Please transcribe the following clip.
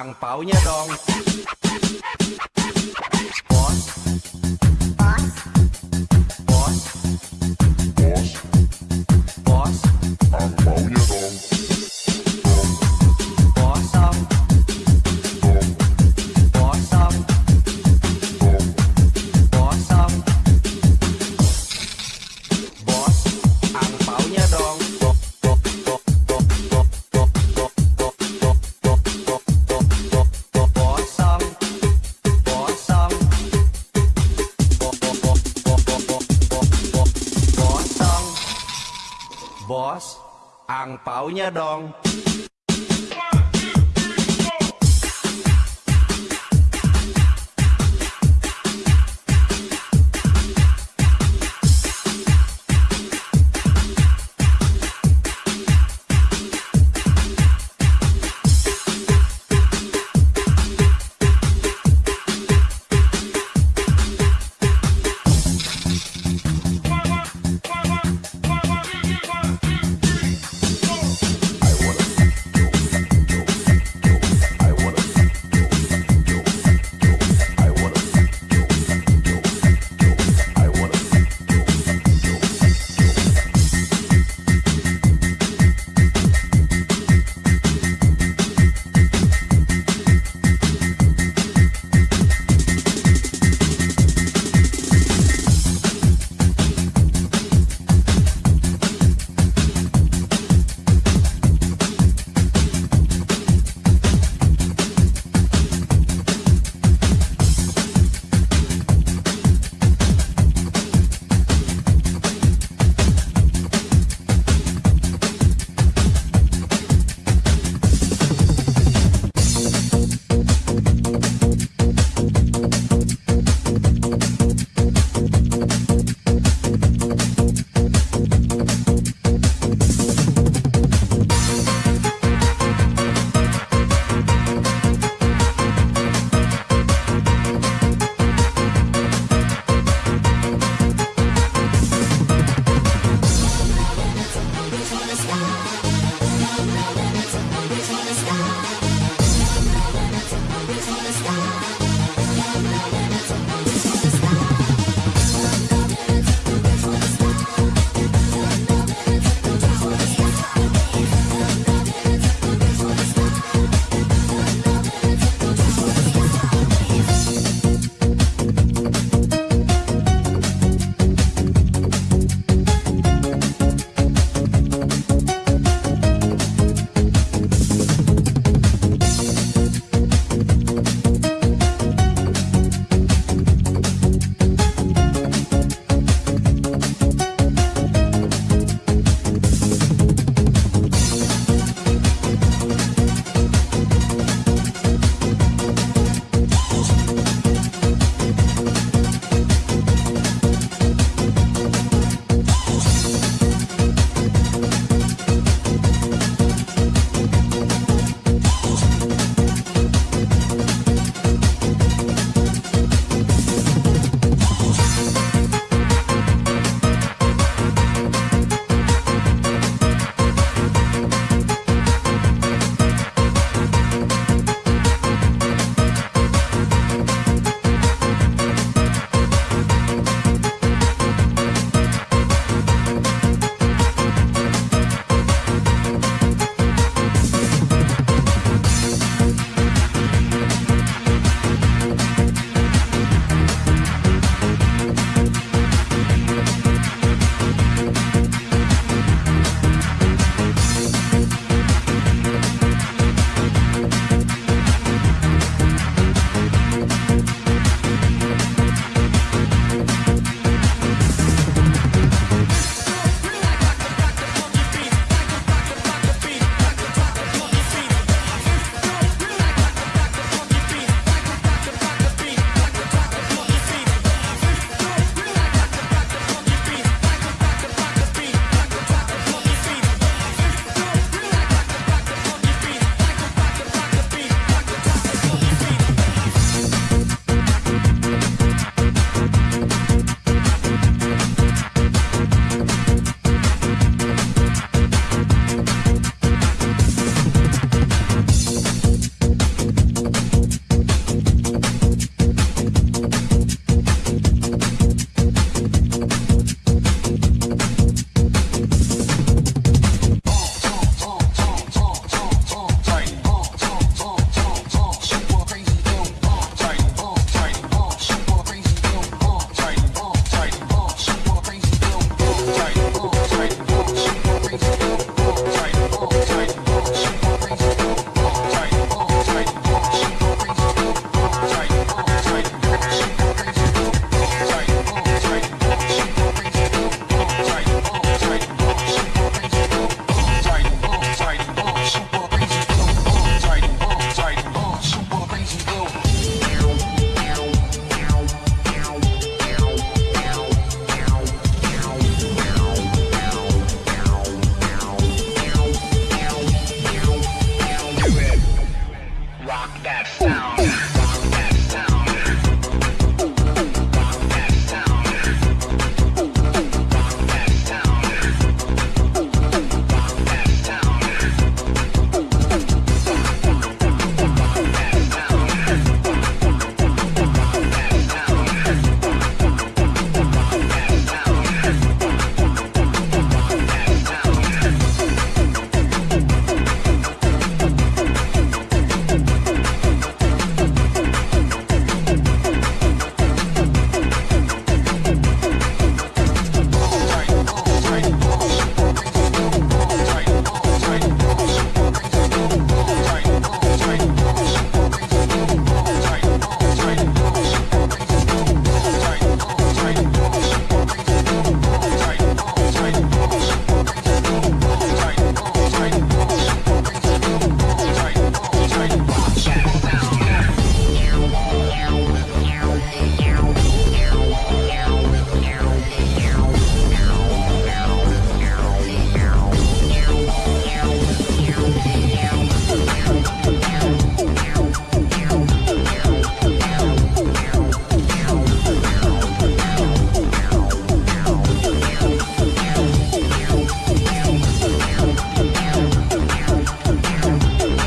angpaunya dong angpaunya dong.